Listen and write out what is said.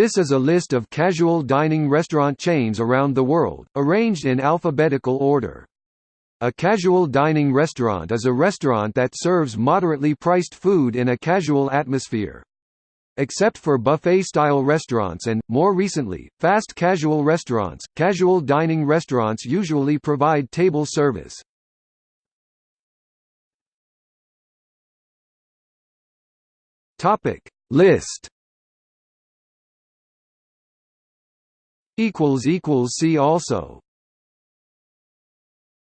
This is a list of casual dining restaurant chains around the world, arranged in alphabetical order. A casual dining restaurant is a restaurant that serves moderately priced food in a casual atmosphere. Except for buffet-style restaurants and, more recently, fast casual restaurants, casual dining restaurants usually provide table service. List See also